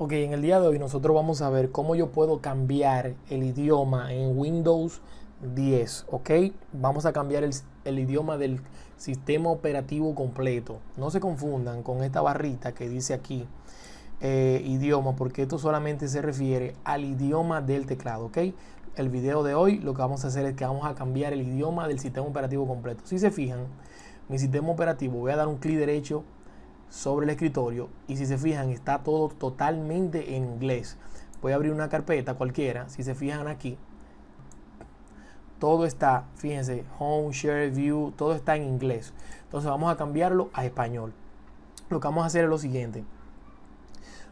Ok, en el día de hoy nosotros vamos a ver cómo yo puedo cambiar el idioma en Windows 10, ¿ok? Vamos a cambiar el, idioma del sistema operativo completo. No se confundan con esta barrita que dice aquí eh, idioma, porque esto solamente se refiere al idioma del teclado, ¿ok? El video de hoy lo que vamos a hacer es que vamos a cambiar el idioma del sistema operativo completo. Si se fijan, mi sistema operativo, voy a dar un clic derecho sobre el escritorio y si se fijan está todo totalmente en inglés. Voy a abrir una carpeta cualquiera, si se fijan aquí, todo está, fíjense, home, share, view, todo está en inglés. Entonces vamos a cambiarlo a español. Lo que vamos a hacer es lo siguiente.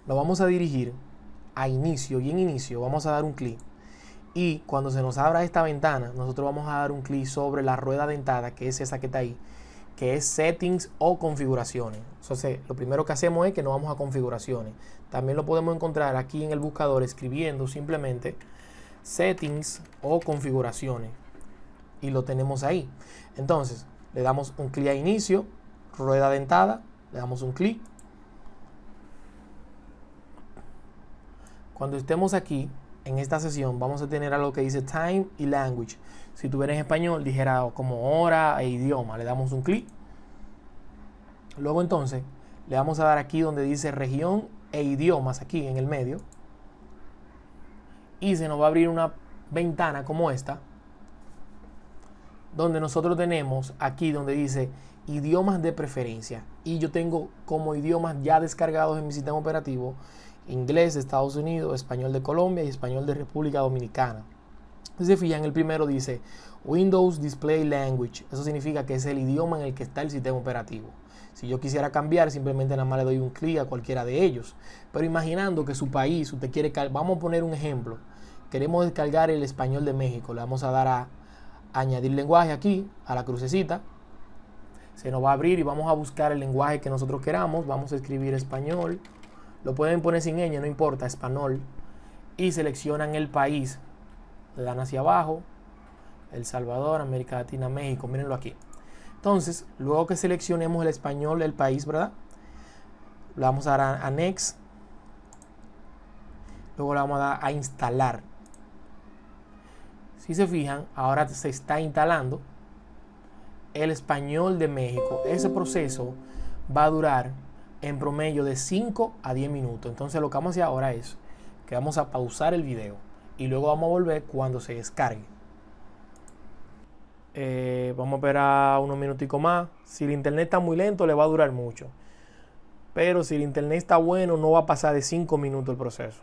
Lo vamos a dirigir a inicio y en inicio vamos a dar un clic. Y cuando se nos abra esta ventana, nosotros vamos a dar un clic sobre la rueda dentada, que es esa que está ahí que es settings o configuraciones. Entonces, lo primero que hacemos es que nos vamos a configuraciones. También lo podemos encontrar aquí en el buscador escribiendo simplemente settings o configuraciones. Y lo tenemos ahí. Entonces, le damos un clic a inicio, rueda dentada, le damos un clic. Cuando estemos aquí, en esta sesión, vamos a tener algo que dice time y language. Si tuviera en español, dijera como hora e idioma. Le damos un clic. Luego entonces, le vamos a dar aquí donde dice región e idiomas, aquí en el medio. Y se nos va a abrir una ventana como esta, donde nosotros tenemos aquí donde dice idiomas de preferencia. Y yo tengo como idiomas ya descargados en mi sistema operativo inglés de Estados Unidos, español de Colombia y español de República Dominicana. Si se fijan, el primero dice Windows Display Language. Eso significa que es el idioma en el que está el sistema operativo. Si yo quisiera cambiar, simplemente nada más le doy un clic a cualquiera de ellos. Pero imaginando que su país, usted quiere, vamos a poner un ejemplo. Queremos descargar el español de México. Le vamos a dar a añadir lenguaje aquí, a la crucecita. Se nos va a abrir y vamos a buscar el lenguaje que nosotros queramos. Vamos a escribir español. Lo pueden poner sin ñ, no importa, español. Y seleccionan el país le dan hacia abajo, El Salvador, América Latina, México, mírenlo aquí. Entonces, luego que seleccionemos el español del país, ¿verdad? Le vamos a dar a, Next. Luego le vamos a dar a instalar. Si se fijan, ahora se está instalando el español de México. Ese proceso va a durar en promedio de 5 a 10 minutos. Entonces lo que vamos a hacer ahora es que vamos a pausar el video y luego vamos a volver cuando se descargue. Eh, vamos a esperar unos minuticos más. Si el internet está muy lento, le va a durar mucho. Pero si el internet está bueno, no va a pasar de 5 minutos el proceso.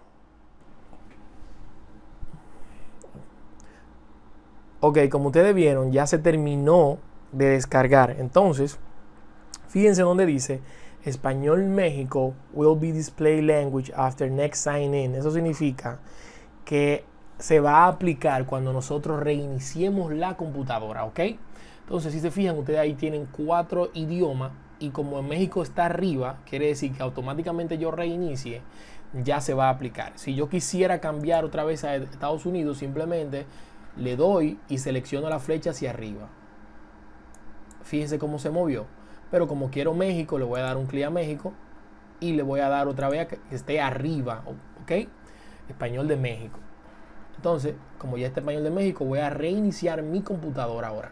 Ok, como ustedes vieron, ya se terminó de descargar. Entonces, fíjense donde dice Español México will be display language after next sign in. Eso significa que se va a aplicar cuando nosotros reiniciemos la computadora, ¿ok? Entonces, si se fijan, ustedes ahí tienen cuatro idiomas y como en México está arriba, quiere decir que automáticamente yo reinicie, ya se va a aplicar. Si yo quisiera cambiar otra vez a Estados Unidos, simplemente le doy y selecciono la flecha hacia arriba. Fíjense cómo se movió. Pero como quiero México, le voy a dar un clic a México y le voy a dar otra vez a que esté arriba, ¿ok? Español de México. Entonces, como ya está español de México, voy a reiniciar mi computadora ahora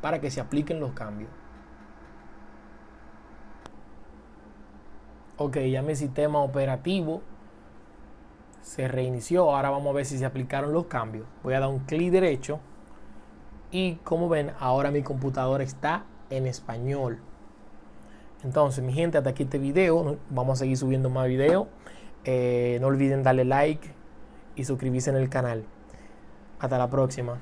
para que se apliquen los cambios. Ok, ya mi sistema operativo se reinició. Ahora vamos a ver si se aplicaron los cambios. Voy a dar un clic derecho y como ven, ahora mi computadora está en español. Entonces, mi gente, hasta aquí este video. Vamos a seguir subiendo más videos. Eh, no olviden darle like y suscribirse en el canal. Hasta la próxima.